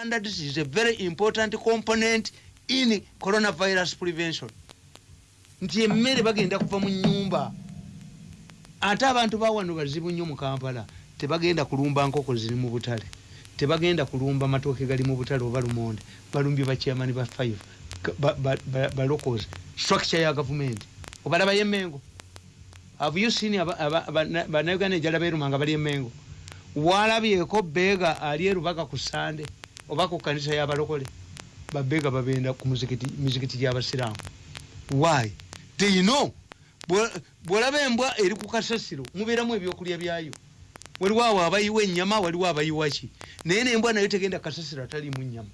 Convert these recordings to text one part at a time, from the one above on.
standards is a very important component in coronavirus prevention. Nti emmere bagenda kuva mu nyumba ate abantu bawano bazibu nnyo mu kampala tebagenda kulumba nkoko ziri mu butale tebagenda kulumba matooke gali mu butale oba lumonde balumbye bakyamani ba five balokozi structure ya gavumenti obalabayo emengo avuyusini banauganda ejala beruma nga bali emengo walabyeko beega ali erubaga ku sande oba ku kanisa yabalokole babeega babenda ku mizikiti gyabasiramu why? They know. Bwolaba embwa eri ku kasasiro mubeeramu ebyokulya byayo. Waliwo awo abayiwa ennyama waliwo abayiwa ki? Naye nembwa nayo tegenda kasasiro atalimu nnyama.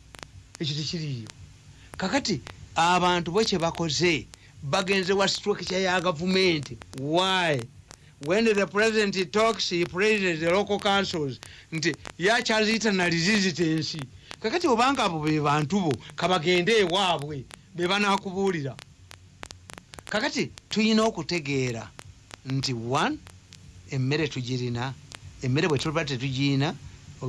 Ekyo tekiriyo kakati abantu bwe kyebakoze bagenze wa structure ya gavumenti. Why? When the president talks he praises the local councils. Nti yakyazitanarizizitensi kakati obanga abo be bantu bo kabagende ewaabwe be banakubuulira kakati tuyina okutegeera nti one emmere tugirina emmere bwe tuba tetugirina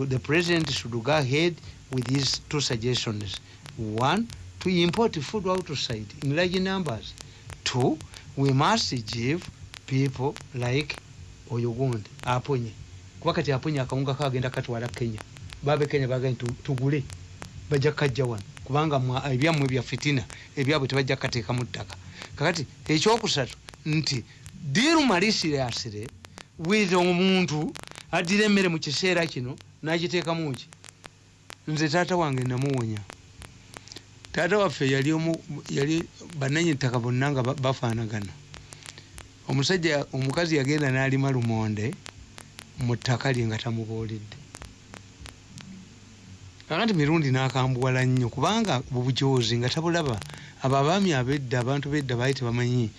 the president should go ahead with his two suggestions. One to import food outside in large numbers. Two we must give people like oyo gundi aponye. Kuba kati aponye akawunga kagenda katwala kenya babe kenya baga tugule bajja kajja wano. Kubanga ebyammwe bya fitina ebyabwe tebajja kateeka mu ttaka. Kakati ekyokusatu nti diru malisirasire with omuntu addira emmere mu kiseera kino nagiteekamu ki? Nze taata wange namuwonya. Taata waffe yali yali bananyi ttaka bonna nga bafaanagana. Omusajja omukazi yagenda n'alima lumonde mu ttaka lye nga tamubuulidde kakati mirundi n'akambuwala nnyo kubanga bubujozi nga tabulaba. Abo abaami abedda abantu bedda baali tebamanyi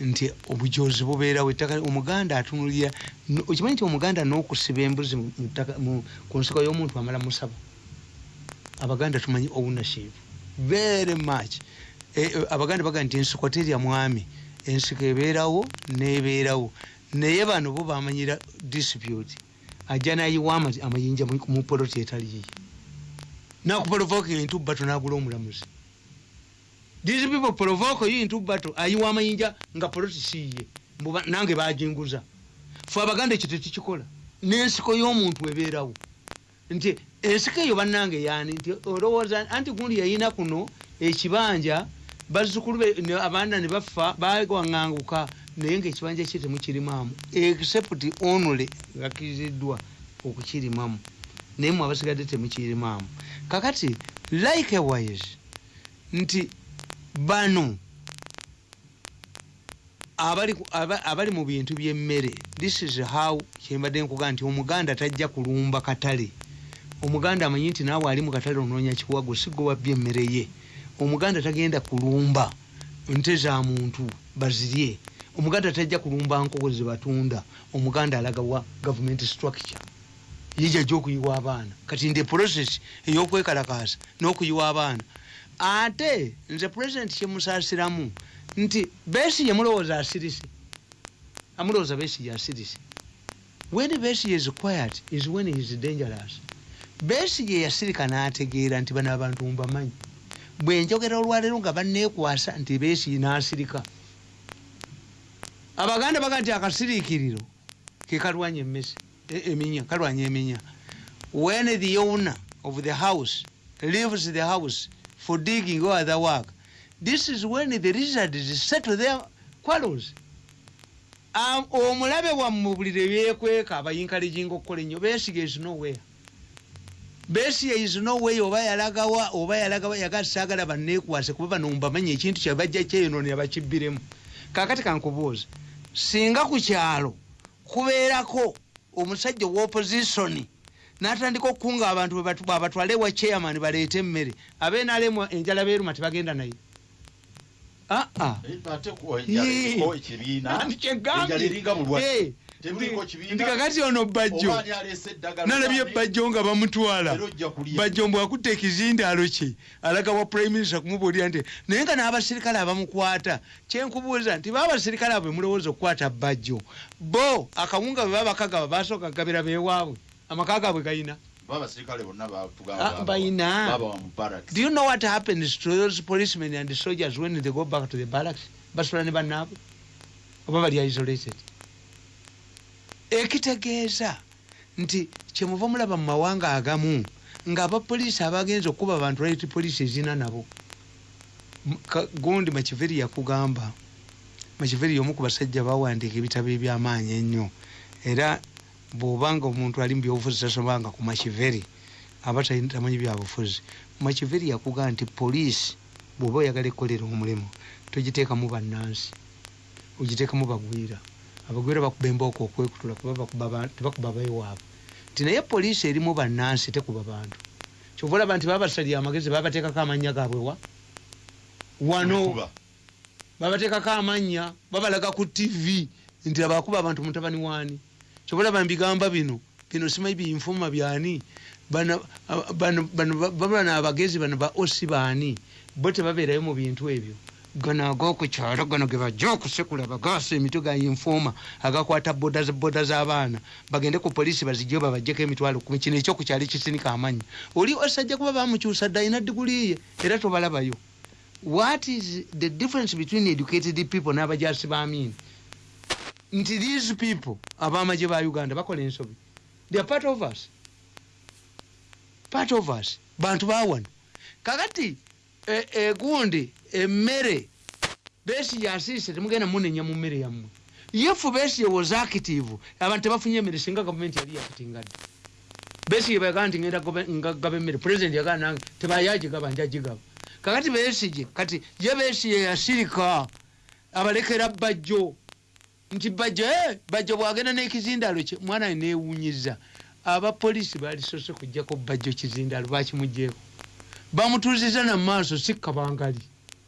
nti obujozi bubeerawo ettaka omuganda atunulira okimanyi nti omuganda n'okusiba embuzi ku nsiko y'omuntu amala musaba? Abaganda tumanyi ownership very much. E, abaganda baga nti ensiko terya mwami ensiko ebeerawo nebeerawo. Naye bano bo bamanyira dispute. Ajja nayiwa amayinja mu poloti etaliyiye nakuprovoka entu bato nagula omulamuzi these people provoke you into battle. Ayiwa amayinja? Nga poloti siye. Nange bajinguza. Fe abaganda ekyo tetukikola n'ensiko y'omuntu ebeerawo. Nti ensiko eyo bannange yani nti olowooza anti gundi yayina kuno ekibanja bazukulu abaana ne bafa bawaŋŋanguka naye ngaekibanja kye temukirimamu except onule gakkiriziddwa okukirimamu naye mwe abasigadde temukirimamu kakati likewise nti bano abali, mu bintu byemmere this is how kyembadde nkuga nti omuganda tajja kulumba katale. Omuganda amanyi nti naawe ali mu katale onoonya kiwago sigwe wabbye emmere ye. Omuganda tagenda kulumba nte za muntu bazirye. Omuganda tajja kulumba nkoko zebatunda omuganda alagawa government structure yijajja okuyiwa abaana. Kati nde process eyokwekalakasa n'okuyiwa abaana. Ate nze president kyemusaasiramu nti besi yemulowooza asirise. Amulowooza besi yasirise when besi is quiet is when is dangerous. Besi ye yasirika n'ategeera nti bano abantu mbamanyi. Bwe njogera olwaleero nga banneekwasa nti besi n'asirika. Abaganda baga nti akasiriikiriro ke kalwanya emmese eminya kalwanya eminya when the owner of the house leaves the house for digging or other work this is when the lizards settle their quarrels. Omulabe wamme bulire byekweka abayinkalijinga okukola ennyo besiga is nowhere besiga is nowhere oba yalagawa oba yalagawa yagasaagala banneekwase kuba bano mbamanya ekintu kyabajja kyeyononera bakibbiremu. Kakati kankubuuza singa ku kyalo kubeerako omusajja owopositioni natandika okukunga abantu bwebatwale wa chairman baleete emmere. Abenalemu enjala beruma tebagenda naye nti kakati ono bajjo nalabye bajjo nga bamutwala. Bajjo mbw akutta ekizindaalo kye alaga wa prime minister kumubuulira nti naye nga n'abasirikale abamukwata. Kyenkubuuza nti baabasirikale abo bemulowooza okukwata bajjo bo akawunga bwe baba bakagaba basooka kagabira beewaabwe amaka gaabwe gayina. Bonna Ah, do you know what happens to those policemen and soldiers when they go back to the barracks? Basula ne bannaabwe. Oba bali isolated ekitegeeza nti kyemuva mulaba mu mawanga agamu ngaabapoliisi abagenza okuba abantu right poliisi ezina nabo. Gundi makiveri yakugamba makiveri y'omu ku basajja bawandiika ebitabo ebyamaanyi ennyo. Era bw'obanga omuntu ali mu byobufuzi tasomanga ku makiveri aba tamanyi byabufuzi. Makiveri yakugamba nti poliisi bw'oba oyagala ekkolera omulimu togiteekamu bannansi ogiteekamu bagwira abagwira bakuba embooko okwekutula kuba bakuba ba- tebakuba bewaabwe nti naye poliisi erimu bannansi tekuba bantu kyova olaba nti babasalira amagezi babateekako amannya gaabwe wa wano babateekako amannya babalaga ku tv nti abakuba abantu mutabani waani kyobalaba mbigamba bino bino simanyi binfuma byani bano aba- bano- bano ba- babana abagezi bano ba osi baani bo tebabeerayo mu bintu ebyo gano ag'okukyalo gano ge bajja okusekula bagaasa emitwe ga infoma agakwata boda boda z'abaana bagende ku poliisi bazijjo babajjeko emitwalo kumi kino ekyokukyalo ekisinika amannya oli osajja kuba bamukyusa dda alina diguli ye era tobalabayo. What is the difference between educated people n'abajasi b'amiini nti these people abamaje ba uganda bakola ensobi. They are part of us. Part of us. Bantu bawano kakati egundi emmere besi yasiise temugenda munenya mu mmere yammwe. Yefu besi was active abantu tebafunye emmere singa gavumenti yali yakutingadde. Besi yebagaa nti ngenda ngagaba emmere president yagaa nange tebayagigaba njagigaba kakati besije kati ye besiye yasirika abalekera bajjo. Nti bajjo eh, bajjo bwagenda n'ekizindalo kye mwana we newunyiza. Abapoliisi balisose kujjako bajjo kizindalo bakimugyeko bamutuuziza namaaso si kabangali.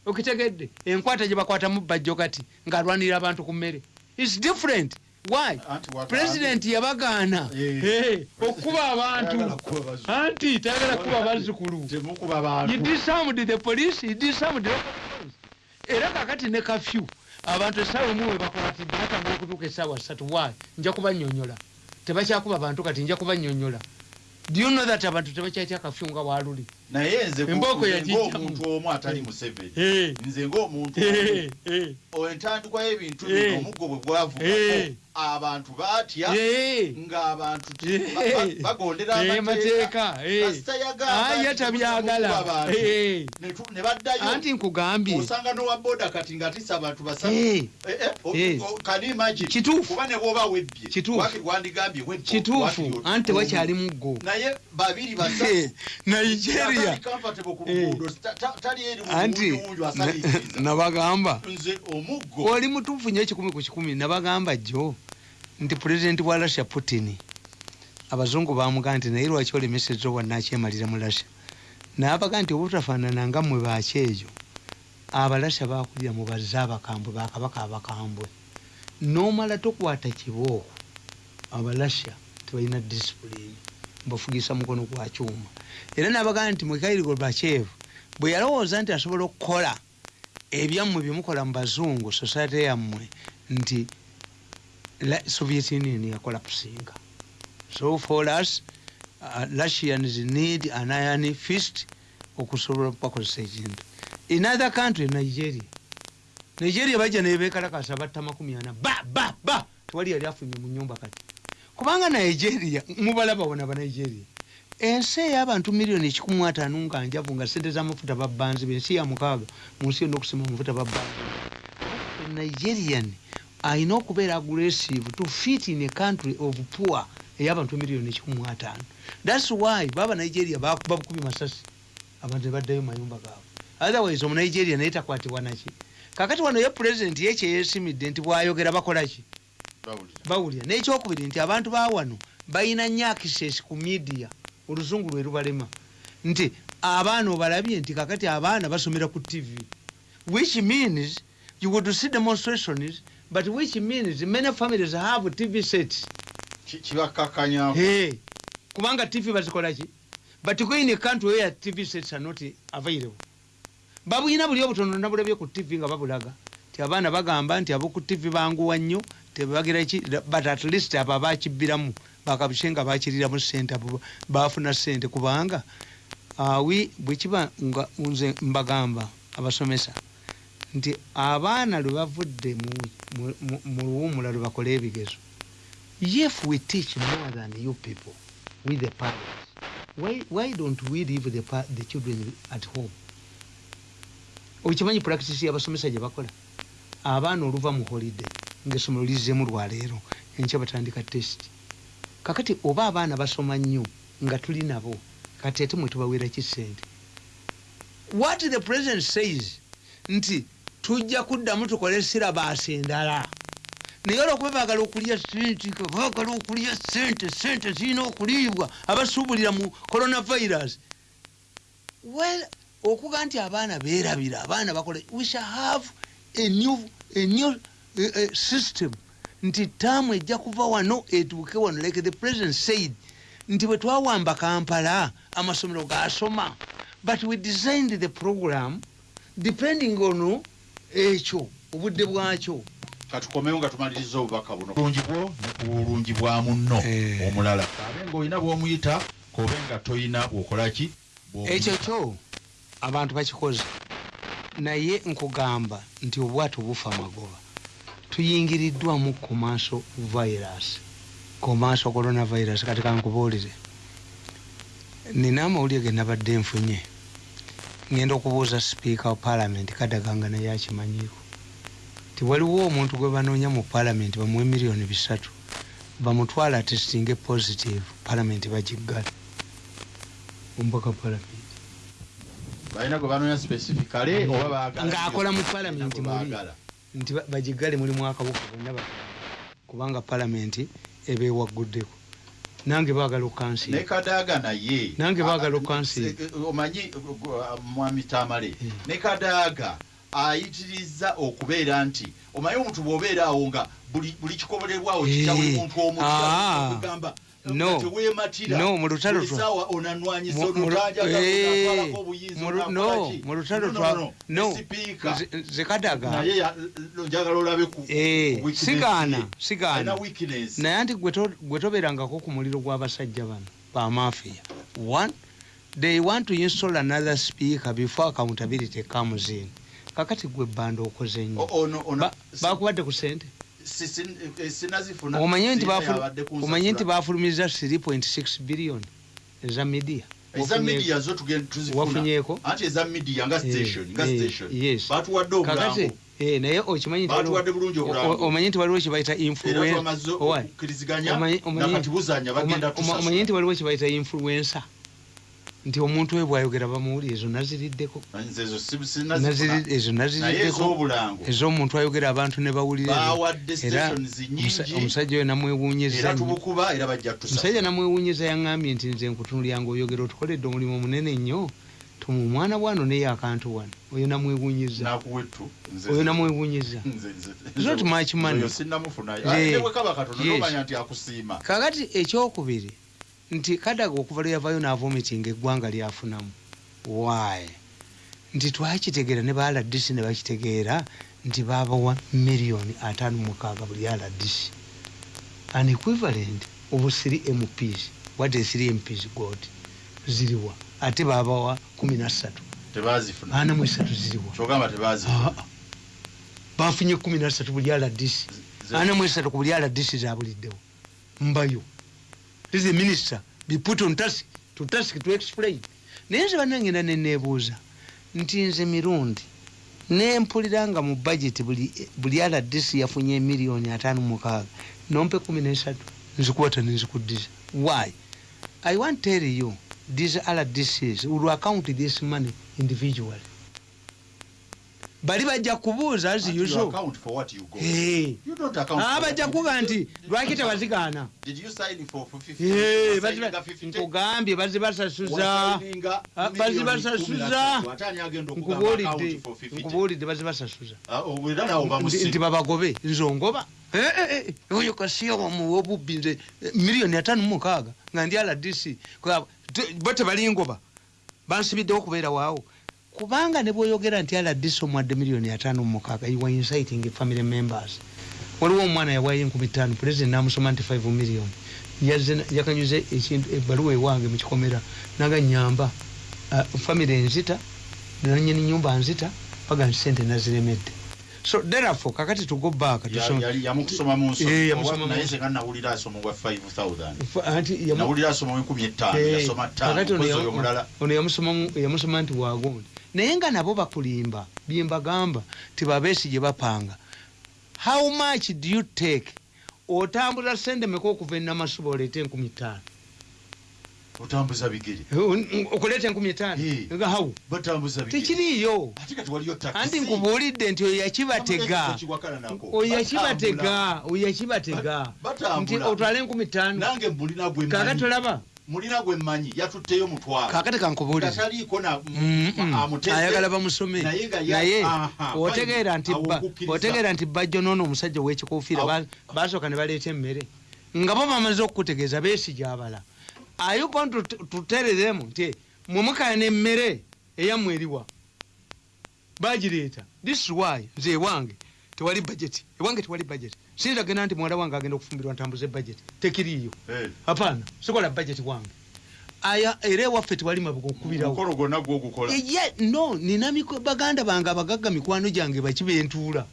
Okitegedde enkwata gye bakwatamu bajjo kati ng'alwanirira abantu ku mmere. Its different. Why? President yabagaana. Eh. Eh, okuba abantu. Anti tayagala kuba bazzukulu disarmed the police police. Era kakati ne kafyu abantu essaawa emu webakola ti batambula okutuuka essaawa ssatu. Wa nja kubanyonyola. Tebakyakuba bantu kati nja kubanyonyola. Do you know that abantu tebakyatya kafyu nga waluli naye nze Embooko ng'omuntu omu atali museveni. Eh, nze ng'omuntu eh, omu eh, entandikwa y'ebintu bino omuggo bwe gwavugako abantu baatya ng'abantu ba- ba- bagondera amateeka. mateeka kasita yagamba ye nti tabyagala temukuba bantu. Eh. Ne baddayo anti nkugambye. osanga n'owa boda kati ng'atisa abantu basatu Eh, Eh, eh, o- Eh. o- can you imagine? Kituufu. kuba ne bwoba webbye. Kituufu. waki- wandigambye webbye, kituufu. Waki- anti tewakyali muggo. Naye babiri basatu nigeria Atali comfortable ku Eh. anti nabagamba. Oli mutuufu nyo ekikumi ku kikumi nabagamba jjo nti pulezidenti wa russia putin abazungu bamugaa nti naye lwaki olemesezza owannakyemalira mu russia? Naabaga nti obutafaanana nga mmwe bakyejo abalasya bakulira mu bazze abakambwe bakabaka abakambwe. Nomala tokwata kibooko abalasya tebalina disipulini mbafugisa mukono gwa kyuma. Era nabagaa nti mwekairi gorbachev bwe yalowooza nti asobola okukola ebyammwe byemukola mu bazungu society yammwe nti soviet union yakola kusinga so for us uh, russians need an iron fist okusobola bakozesa ekintu. In other country nigeria. Nigeria bajja nebekalakasa batta makumi ana. Ba ba ba! Tewali yali afunye mu nyumba kati kubanga nigeria mubalaba wona banigeria ensi ey'abantu miliyoni ekikumu ataano nga njavu nga sente z'amafuta babbanziba ensi ya mukaaga mu nsi yonna okusima amafuta babbanziba nigerian alina okubeera aggressive to fit in a country of poor ey'abantu miliyoni ekikumu ataano. Thats why baba nigeria bakuba bukubi masasi abantu nebaddayo mayumba gaabwe. Otherwise omunigeria naye takwatibwa naki kakati wano ye pulezidenti ye kyeyesimidde nti bwayogera bakolaki Bawulira. n'ekyokubiri nti abantu ba wano balina nnyo access ku media oluzungu lwe lubalema. Nti abaana obalabye nti kakati abaana basomera ku tv which means you would see demonstrations but which means many families have tv sets. Ki- kibakkakkanya hey. kubanga tv bazikolaki but in a country where tv sets are not available babuyina buli obutono nabulabye ku tv nga babulaga ti abaana bagamba nti aboku tv banguwa nnyo tebagira ki but at least abo abakibbiramu bakabushe nga bakiriramu sente abo bafuna sente kubanga awi bwekiba nga nze mbagamba abasomesa nti abaana lwe bavudde mu- mu- mu- mu luwumula lwe bakole ebigezo. If we teach more than you people with the parents why, why don't we leave the, the children at home? Okimanyi practice yabasomesa gye bakola abaana oluva mu holiday ngaessomero lizzemu lwaleero enkya batandika test. Kakati oba abaana basoma nnyo nga tuli nabo kati ate mwe tubaweeraki sente what the president says nti tujja kuddamu tukole sirabaasi endala. Naye olwokuba baagala okulya sente baagala okulya sente sente zirina okuliibwa abasuubulira mu coronavirus. Well okuga nti abaana beerabira abaana bakola we shall have a new, a new uh, uh, system. Nti taamu ejja kuva wano etuuke wano. Like the president said nti bwe twawamba kampala amasomero gasoma but we designed the program depending on ekyo obudde bwakyo. Katukomewo nga tumaliriza obubaka buno. Bulungi bwo ne ku bulungi bwa munno Eh. omulala. Abe ngaolina bwomuyita kobe nga toyina bwokolaki ekyo kyo abantu bakikoze naye nkugamba nti obwato bufa magoba tuyingiriddwamu commercial virus commercial coronavirus. Kati kankubuulire nina amawulire ge nabadde nfunye. Ngenda okubuuza sipiika wa palamenti kadaganga naye akimanyiiko ti waliwo omuntu gwe banoonya mu palamenti bamuwe miliyoni bisatu bamutwala testinge positive palamenti bagiggala omubaka palamenti balina gwe banoonya specificale oba baagala. ng'akola mu palamenti muli. nti ba- bagigale mulimu akabuka bonna ba kubanga palamenti eba ewaguddeko nange baagala ne okukansiira kadaaga naye. Nange baagala Ah, okukansiira. eh, eh, omanyi uh, mwami tamale. Mm. ne kadaaga ayitiriza okubeera nti omanyi omuntu bw'obeera awo nga buli kikobolerwawo Eh, muntu ah, omugamba no, mu lutalo Mu- eh, mu lutalo No, no, twa- no, no, sipiika nze- nze kadaga. Naye ya- njagala olabe ku ku weakness sigaana, sigaana. Naye anti gwe to- gwe tobeerangako ku muliro gw'abasajja bano bamafiya one they want to install another speaker before accountability comes in. Kakati gwe banda okoze nnyo. O- ono- ono- Ba- bakubadde ku sente sinazifuna omanye nti bafulumiza 3.6 billion eza media. Eza media zo tugenda tuzifuna. wafunyeeko? Anti eza media nga Eh, station nga eh, station. batuwadde obulango eh, naye okimanyi nti waliwo- omanyi kyebayita okukkiriziganya Omanyi- omanyi- omanyi nti waliwo kyebayita influencer nti omuntu we bwayogera bamuwuli ezo naziriddeko ezo naziriddeko ez'omuntu ayogera abantu ne bawulira era omusajja oyo namwewuunyiza era nnyo. tubukuba era bajja omusajja tusasula namwewuunyiza yaŋŋambye nti nze nkutunulyanga oyogera otukoledde omulimu munene nnyo tumu mwana bwano naye akantu wano. Oyo namwewuunyiza nakuwettu oyo namwewuunyiza Not much money. kakati ekyokubiri nti kadaga okuva lwe yavayo n'avomitinga eggwanga lyafunamu. Why? Nti twakitegeera ne ba rdc ne bakitegeera nti babawa miliyoni ataano mukaaga buli rdc an equivalent of 3 mps what is 3 mps god? Ziriwa ate babawa 13 tebazifuna ana mu esatu ziriwa tebazifuna Ah, ah. bafunye 13 buli Ze- ana mu esatu ku buli rdc zabuliddewo mbayo is minister be put on task to task to explain. Naye nze banangenda neneebuuza nti nze mirundi nempulira nga mu budget buli, buli rdc yafunye emiliyoni ataano mukaaga nompe kumi nesatu. Nzikwata nenzikuddiza why? I want tell you these rdcs will account this money individually bali bajja kubuuza as usual. Eh. Ah, bajja got. nti lwaki tebazigaana Did you sign for for 50? Eh, Was bazi signing ba- nga 50? nkugambye bazibasasuza bazibasasuza. 13. Ate ani agenda okugamba nkubuulidde account for 50? nkubuulidde bazibasasuza Nti- babagobe nze ongoba Eh, oyo kasiya wamuwa obubbi nze miliyoni ataano mu mukaaga nga ndi te- bo tebalingoba bansibiddewo okubeera waawo kubanga ne bwoyogera nti rdc omwadde miliyoni ataano mu mukaaga you are inciting family members. Waliwo omwana yawayo enkumi tano president namusoma nti 5 million. Yakanyuze ekintu ebbaluwa ewange mukikomera naga nyamba uh, famire enzita nanyini nyumba nzita paga nti sente naziremedde so therefore kakati tugo back yamukusoma mu Eh, nsoni yamusoma mu naye nsoni. senga nawulira asoma gwa 5000 Fa- anti yamu- nawulira asoma wenkumi etaano Eh, yasoma ttaano kakati ono mukozi ya- oyo mulala. ono yamusoma nti wagundi naye nga nabo bakulimba byembagamba tibabeesi gye bapanga. How much do you take? Otambula sente meka okuva enamasuba oleete enkumi ttaano otambuza bigere. Okuleeta enkumi ttaano Eh. nga hawu batambuza tekiriiyo. Anti nkubuulidde nti oyo yakibatega. Oyo yakibatega oyo yakibatega. Nti otwale enkumi ttaano kaka tolaba? Mulina gwe mmanyi. Yatutteyo mutwalo kakati kankubuulize kataliiko na Mm, bamusome. Naye otegeera nti bajjo noono omusajja owekikuufiira basooka ne baleeta emmere. Nga bo bamaze okukutegeeza beesigyabala are you going to, to tell them nti mwemukana emmere eyammwe eriwa bagireeta this is why nze ewange tewali budget ewange tewali budget. Siyinza genda nti muwala wange agenda okufumbirwa ntambuze budget tekiriiyo. Eh, hapana sikola budget wange. Aya era ewaffe tewali mabuga okukubirawo omukolo gwonna gwogukola ye no nina baganda bange abagagga mikwano gyange bakibentuula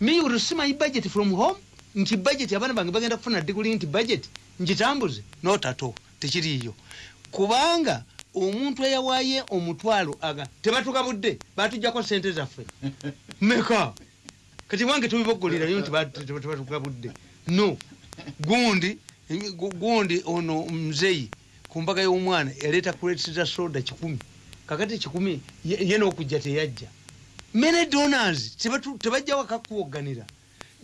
me will see my budget from home? Nti budget abaana bange bagenda kufuna diguli nti budget ngitambuze. Notato tekiriiyo. Kubanga omuntu eyawaye omutwalo aga tebatugabudde batujjako sente zaffe. Meka kati wange tubibogolerayo nti bat- teba- tebatugabudde no. Gundi gu- gundi ono muzeyi ku mbaga y'omwana yaleeta kuretiza soda kikumi. Kakati kikumi ye n'okujja teyajja. Many donors tebatu- tebajja wakakuwoganira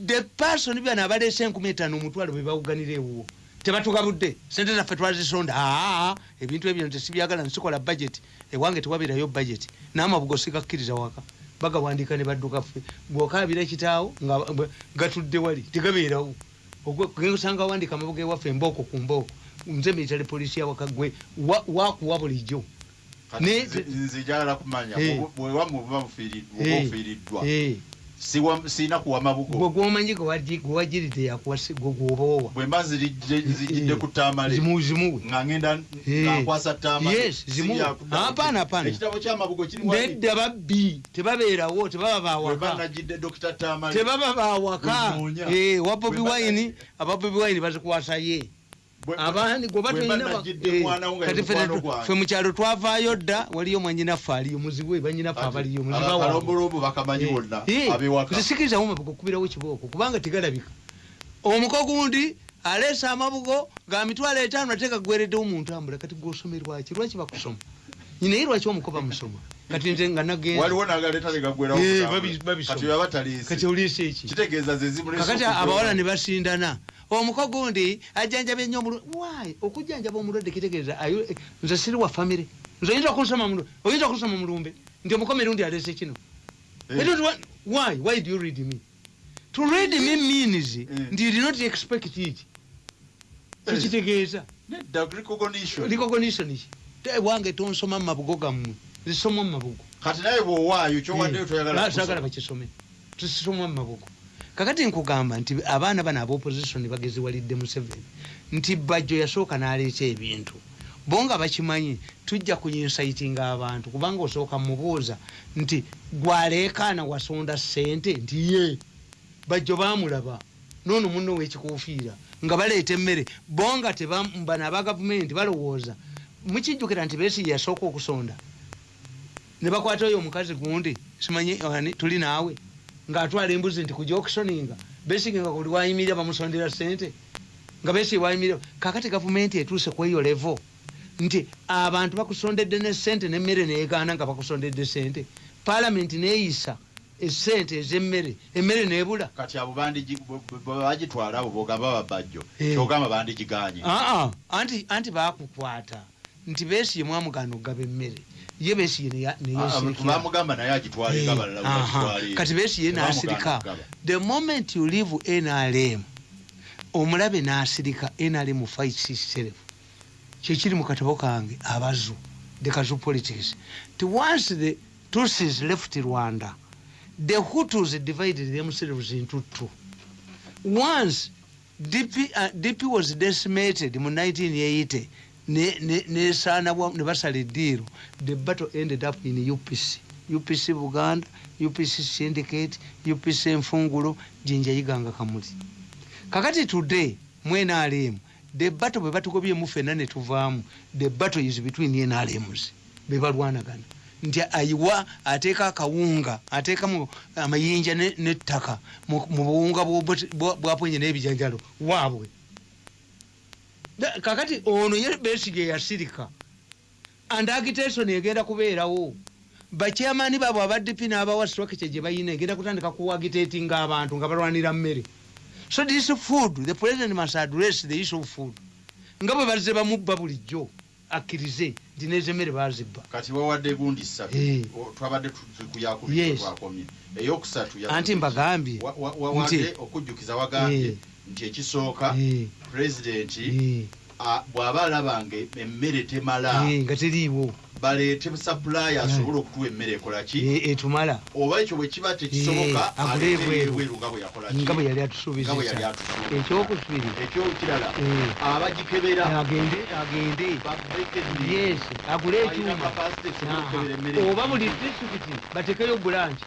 the person byano abaleese enkumi etaano omutwalo bwe bawuganira ewuwo tebatugabudde sente zaffe twazisonda aa ebintu ebyo tesibyagala nsikola budget ewange tewabeerayo budget n'amabugo sigakkiriza waka bagawandiika ne badduka ffe bw'okaabira kitaawo nga gatudde wali tegabeerawo gensanga wandika amabuga ewaffe embooko ku mbooko nze military poliisi yawaka gwe wa- wakuwa bulijjo nze- njagala kumanya Eh. bwe- bwewamu buba bufiiri- Eh, eh, siina kuwa gwe mabugo gwomanyi gwewagiridde yakuwasi gwe gwoboowa bwe mba nzirijje nzijjidde ku ttaamale zimuzimuwe nga ngenda Eh. nga nkwasa ttaamale Yes, zimu- Hapana, hapana. ekitabo kyamabugo nedda babbi tebabeerawo tebaba bawaka tebaba bawaka Bwenoonya. Eh, wa bobi Bwe wine aba bobi wine bazikwasaye abandi gwe nga gwange. ffe mukyalo twavaayo dda waliyo mwanyinaffe aliyo muzibu we banyinaffe abaliyo aba- muzibawa abalombolombo bakamanyi bonna abewaka zisikirizawo mabugo okubirawo kibooko kubanga tegalabika. Omuko gundi aleesa amabugo ga mitwalo etaano ate gagwereddewo mu ntambula kati gwosomerwaki lwaki bakusoma? Naye lwaki omuko bamusoma kati nze nga nagenza waliwo nagaleeta negagwerawo Eh, abawala ne basindana omuko gundi ajjanjaba ennyo omulwadde wayi okujjanjaba omulwadde kitegeeza eh, nze siri wa famire nze oyinza okunsoma mu- oyinza okunsoma mulumbe nti omukoma erundi aleese kino Eh. Why? Why do you read me? To read me means nti you did not expect it. Eh. Tekitegeeza. Nedda, recognition. Ki. Wange tonsoma mu mabugo gammwe. Zisoma mu mabugo. kati naye bwowaayo kyowaddeyo toyagala sagala kusoma. bakisome. Tusoma mu mabugo. Kakati nkugamba nti abaana bano aba opposition bageziwalidde Museveni nti bajjo yasooka n'aleeta ebintu bo nga bakimanyi tujja kuyinsaitinga abantu kubanga osooka mubuuza nti gwaleekaana wasonda ssente nti ye bajjo baamulaba noono munno wekikuufiira nga baleeta emmere bo nga bano aba gavumenti balowooza mukijjukira nti beesi yasooka okusonda ne bakwata oyo omukazi gundi simanyi ani tuli naawe ng'atwala embuzi nti kujja okusoninga besige nga kuli wayimirira bamusondera sente nga besi wayimirira kakati gavumenti etuuse ku eyo levo nti abantu bakusondedde ne sente nemmere neegaana nga bakusondedde sente palamenti neeyisa esente ez'emmere emmere neebula kati abo bandigi- bwe- bwe- bwe bagitwala abo bogamba babajjo Eh. kyogamba bandigiganye aa anti anti bakukwata nti beesiye mwamugaana okugaba emmere ye Ah, neyesekera bamugamba naye agitwale nga balala bwe bagitwala kati beesiye Tebamugaana n'asirika. the moment you leave nrm omulabe n'asirika nrm fights itself kyekiri mu katabo kange abazu the kazu politics. Ti once the tutsis left rwanda the hutus divided themselves into two. Once dp, uh, dp was decimated mu 1980 nesaana ne, basala eddiiro the battle ended up in upc upc buganda upc syndicate upc enfungulo jinjayiganga kamuli. Kakati today mu nrm the battle bwe batugobyemu fenna ne tuvaamu the battle is between nrms bebalwanagana nti ayiwa ateeka akawunga ateekamu amayinja nettaka mu buwunga bwapwenye n'ebijanjalo waabwe kakati ono ye besige yasirika. And agitation egenda kubeerawo. Bakyamani baabwe abadp n'abawa structure gye bayina egenda kutandika kuwagitatinga abantu nga balwanira mmere. So this food the president must address the issue of food. Nga bwe bazze bamubba bulijjo akkirize nti nezemmere bazibba kati wawadde gundi ssatu Eh. twabadde Yes. tuyakubiwakomye eyokusatu anti mbagambye. Nti okujjukiza wagambye. Eh. Nti ekisooka eh, pulezidenti eh, bw'aba alaba nga emmere temala eh, nga teriiwo. baleete supply asobole okutuwa emmere ekolaki etumala. Oba ekyo bwe kiba tekisoboka Eh, agule aleete ebweru. ebweru nga bwe yakolaki nga bwe yali atusuubiza. Ekyokubiri ekyokirala abagikebera agende agende. Yes agule ekyuma. oba buli disitulikiti batekeyo branch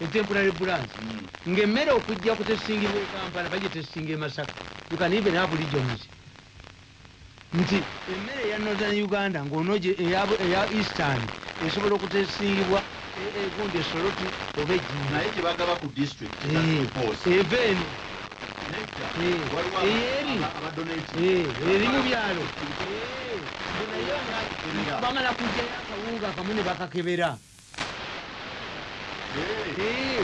etemporary branch Mm. ngaemmere okujja kutesingibwa ekampala bagitesinga emasaka you can even have regions nti emmere eya northern uganda ngaonoje eya eastern esobola okutesingibwa e- egundi esoloti oba gyebagaba ku district Eh, eva eno Eh, eyeri. Eh, eri. mu byalo. Nga bamala kujjayo akawunga akamu ne bakakebera Ei,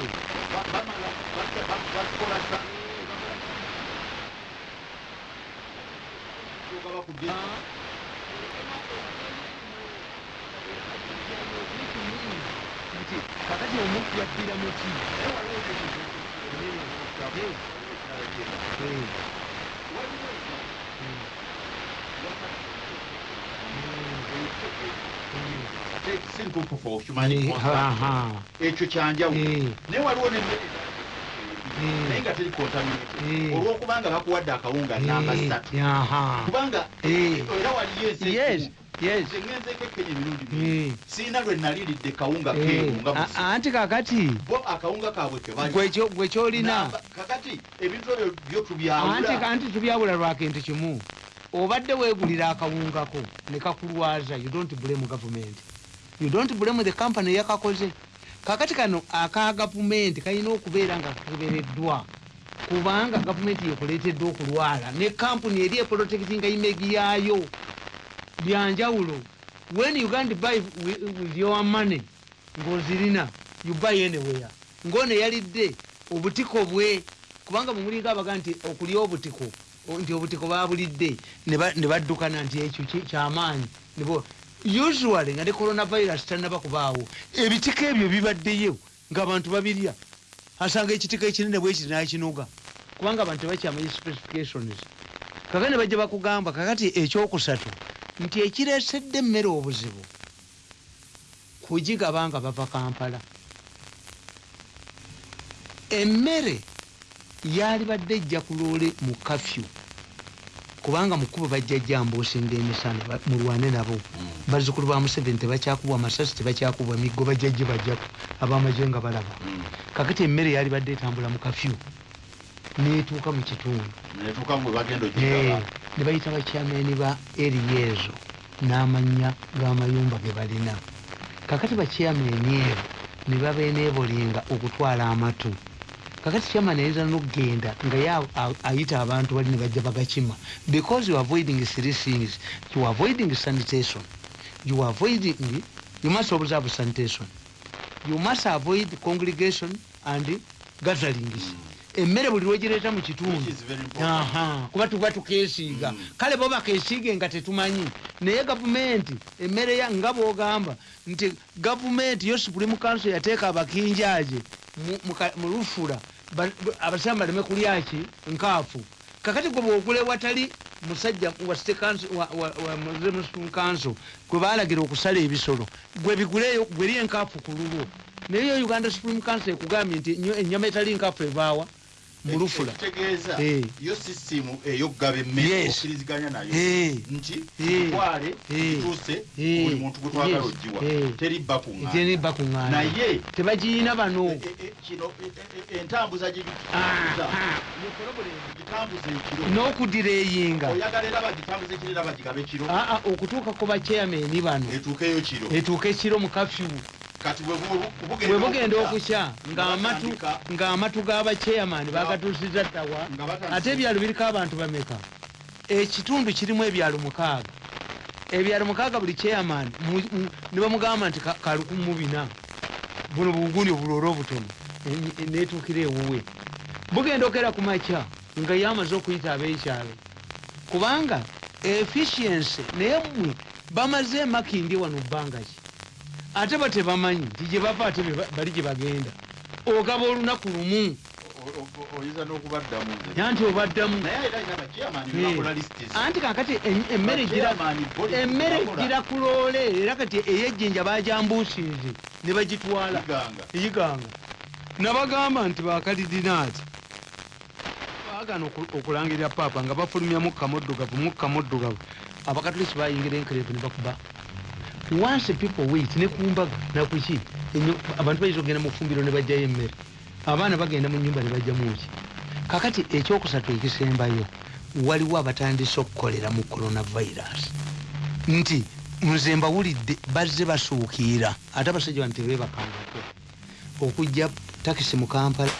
vai, vai, vai, vai, vai, vai descolar Eu coloco o guia. Kata dia umur dia tidak mungkin. Hei, hei, hei. Omuntu yaddira muki ekyo kyanjawulo naye waliwo nemmere naye nga teri contaminated. Eh. olwokubanga bakuwadde akawunga namba ssatu kubanga Eh. era waliyo ensi yes ekimu yes. Ngenzeeko ekenya emirundi Eh. mingi siina lwe naliridde kawunga keeru nga musi anti kakati? Bo akawunga kaabwe kebali gwe kyolina? Kakati ebintu ebyo byo anti tubyawula anti tubyawula lwakintu kimu obadde weegulira akawungako ne kakulwaza you don't blame government. You don't blame the company yakakoze. Kakati kano aka gavumenti kalina okubeera nga kakebereddwa kubanga gavumenti yekuleeteddwa okulwala ne kampuni eri eprotectinga imegi yaayo. Byanjawulo when you can't buy with, your money ng'ozirina you buy anywhere. Ng'ono yalidde obutiko bwe kubanga mumulinga abaga nti okulya obutiko nti obutiko babulidde ne ba- ne baddukana nti ekyo kyamaanyi. Usually nga ne coronavirus tannaba kubaawo. Ebitiko ebyo bibaddeyo ng'abantu babirya. Asanga ekitiko ekinene bwekiti nakinoga. Kubanga abantu tebakyamanyi specifications. Kakati ne bajja bakugamba kakati ekyokusatu nti ekireesedde emmere obuzibu kugigaba nga bava kampala. Emmere yali badde ejja kuloole mu kafyu. Kubanga mukubo bajja jambuusinga emisana mulwane nabo. Bazzukulu ba museveni tebakyakubwa amasasi tebakyakubwa miggo bajja gibajjako abamaje nga balaba. Kakati emmere yali badde etambula mu kafyu netuuka mu kitundu. Eh, ne bayita bakyameni ba eriya ezo n'amannya g'amayumba ge balina. Kakati bakyameni ebo ne babeneebolinga okutwala amatu kakati kyamani ayinza nokugenda nga ye ayita abantu bali ne bajja bagakima. Because you avoiding three things you avoiding sanitation. You avoiding you must observe sanitation. You must avoid congregation and gatherings emmere buli lwegireeta mu kitundu. Kuba tuba tukeesiiga Mm. kale bo bakesiige nga tetumanyi. Naye gavumenti emmere ya nga bwogamba nti gavumenti yo supreme council yateeka abakinjaaje mu- lufula. Ba- ba- abasiramu baleme kulyaki nkaafu. Kakati gwe bwogule watali musajja wa state council gwe balagira okusala ebisolo gwe biguleyo gweri enkaafu ku lulwo naye yo uganda supreme council ekugambye nti ennyama etali nkaafu ebaawa mulufula yo sisimu eyokugaba emmere okkiriziganya nayo. Nti twale tutuuse Eh. buli muntu gwe twagala Yes. ogiwa. Teribba kuŋŋaana naye tebagiyina bano. e- e- e- kino entambuza gye Ah, ah. ekiro. N'okudireyinga oyagala era bagitambuza ekiro era bagigabe kiro aa okutuuka ku bachairmani bano. Etuukeyo kiro etuuka ekiro mu kafyu bwe bu- bwe bugenda okukya ng'amatu Nga- bagatuusiza batandise- ate ebyalo biriko abantu bameka ekitundu kirimu ebyalo mukaaga. Ebyalo mukaaga buli chairman mu- mu- ne bamugamba nti ka- kalukumu bina buno buguni obuloole obutono. Netuukira ewuwe. Bugenda okera ku makya nga yamaze okuyita ab'ekyalo. Kubanga efficiency naye mmwe bamaze emakindi wano bbanga ki ate ba tebamanyi nti gye bava ate bali gye bagenda. Ogaba olunaku lumu. Oyinza n'okubaddamu. Nze. ya nti obaddamu. Anti kakati em- emmere gira Bachairman body emmere bakola. gira ku loole. Era kati ey'ejjinja bajambuusiize ne bagitwala. Iganga. eyiganga. Nabagamba nti bakalidinaati baagana oku- okulangirira paapa nga bafulumya mukka muddugavu mukka muddugavu abakatoliki bayingira enkereevu ne bakuba once people wait ne kumbaga nakuki abantu bayinza okugenda mu fumbiro ne bajjayo emmere. Abaana bagenda mu nyumba ne bajjamuki kakati ekyokusatu ekisembayo waliwo abatandise okukolera mu coronavirus. Nti nze mbawulidde bazze basuukiira. Ate abasajja bano tebebakangako okujja takisi mu kampala